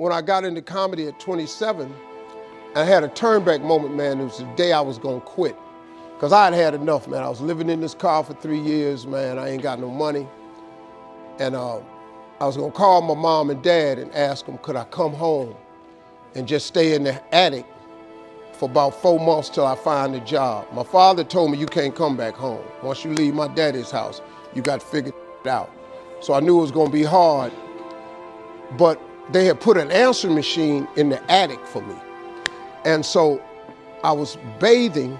when I got into comedy at 27, I had a turnback moment, man. It was the day I was gonna quit. Cause I had had enough, man. I was living in this car for three years, man. I ain't got no money. And uh, I was gonna call my mom and dad and ask them, could I come home and just stay in the attic for about four months till I find a job. My father told me you can't come back home. Once you leave my daddy's house, you got to figure it out. So I knew it was gonna be hard, but they had put an answering machine in the attic for me. And so I was bathing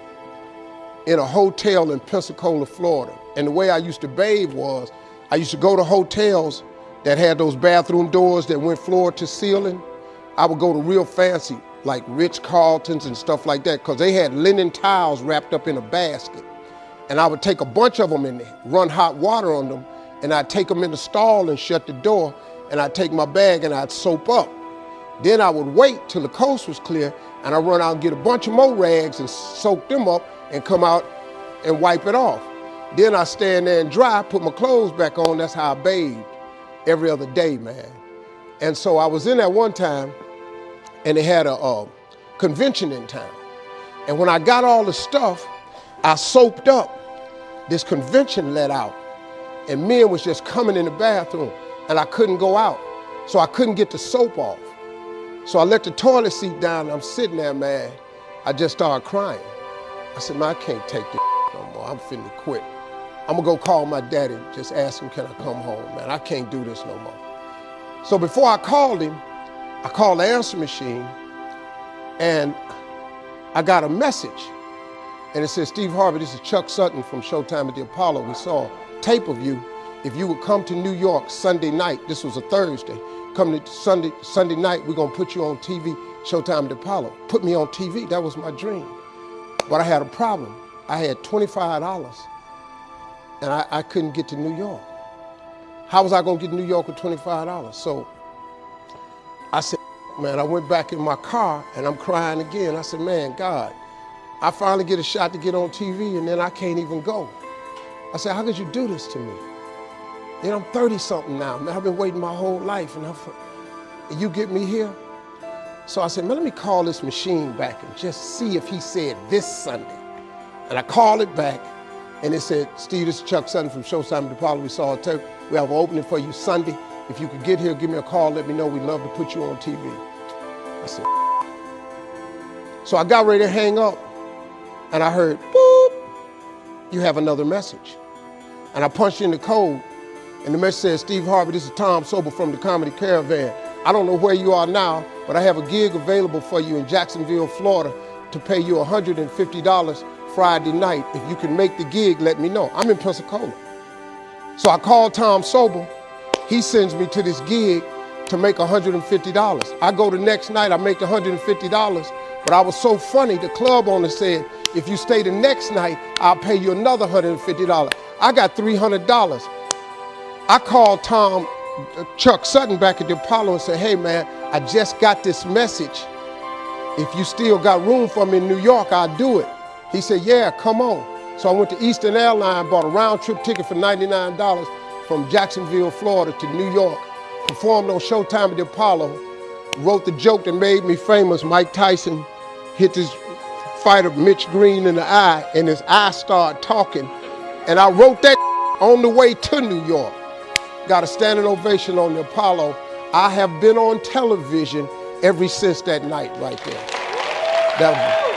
in a hotel in Pensacola, Florida. And the way I used to bathe was, I used to go to hotels that had those bathroom doors that went floor to ceiling. I would go to real fancy, like Ritz-Carltons and stuff like that, because they had linen towels wrapped up in a basket. And I would take a bunch of them and run hot water on them, and I'd take them in the stall and shut the door, and I'd take my bag and I'd soap up. Then I would wait till the coast was clear, and I'd run out and get a bunch of more rags and soak them up and come out and wipe it off. Then I stand there and dry, put my clothes back on. That's how I bathed every other day, man. And so I was in there one time, and they had a, convention in town. And when I got all the stuff, I soaped up. This convention let out, and men was just coming in the bathroom, and I couldn't go out, so I couldn't get the soap off. So I let the toilet seat down, and I'm sitting there, man. I just started crying. I said, man, I can't take this no more. I'm finna quit. I'm gonna go call my daddy, just ask him, can I come home, man? I can't do this no more. So before I called him, I called the answer machine and I got a message. And it said, Steve Harvey, this is Chuck Sutton from Showtime at the Apollo. We saw a tape of you. If you would come to New York Sunday night, this was a Thursday, come to Sunday, Sunday night, we're gonna put you on TV, Showtime at Apollo. Put me on TV, that was my dream. But I had a problem. I had $25 and I, I couldn't get to New York. How was I gonna get to New York with $25? So I said, man, I went back in my car and I'm crying again. I said, man, God, I finally get a shot to get on TV and then I can't even go. I said, how could you do this to me? Know, I'm 30 something now, man. I've been waiting my whole life and, and you get me here? So I said, man, let me call this machine back and just see if he said this Sunday. And I called it back and it said, Steve, this is Chuck Sutton from Showtime Apollo. We saw a tape. We have an opening for you Sunday. If you could get here, give me a call, let me know. We'd love to put you on TV. I said, so I got ready to hang up and I heard, boop, you have another message. And I punched in the code and the message said, Steve Harvey, this is Tom Sobel from the Comedy Caravan. I don't know where you are now, but I have a gig available for you in Jacksonville, Florida to pay you $150 Friday night. If you can make the gig, let me know. I'm in Pensacola. So I called Tom Sobel. He sends me to this gig to make $150. I go the next night, I make $150, but I was so funny, the club owner said, if you stay the next night, I'll pay you another $150. I got $300. I called Tom, uh, Chuck Sutton back at the Apollo and said, hey man, I just got this message. If you still got room for me in New York, I'll do it. He said, yeah, come on. So I went to Eastern Airline, bought a round trip ticket for $99 from Jacksonville, Florida to New York, performed on Showtime at the Apollo, wrote the joke that made me famous. Mike Tyson hit this fighter Mitch Green in the eye and his eye started talking. And I wrote that on the way to New York. Got a standing ovation on the Apollo. I have been on television ever since that night right there. That